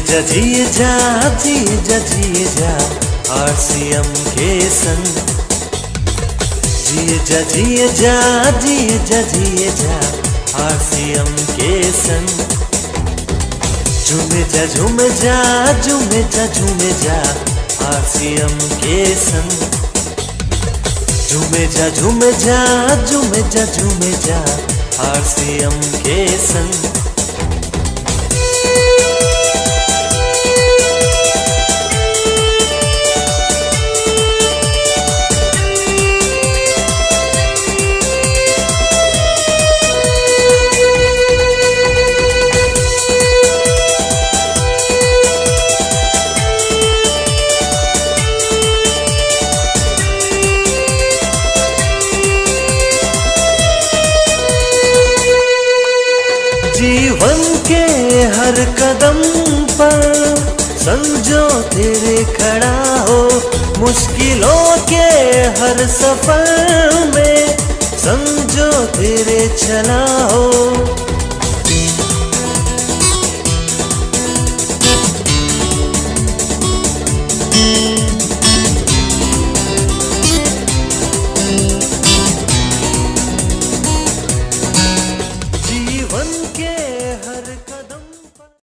जा जिए जा जिए जा जिए जा, आरसीएम के संग। जिए जा जिए जा जिए जा जिए जा, आरसीएम के संग। झूमे जा झूमे जा झूमे जा झूमे जा, आरसीएम के संग। झूमे जा झूमे जा झूमे जा झूमे जा, आरसीएम के संग। हर कदम पर समझो तेरे खड़ा हो मुश्किलों के हर सफ़र में समझो तेरे चला हो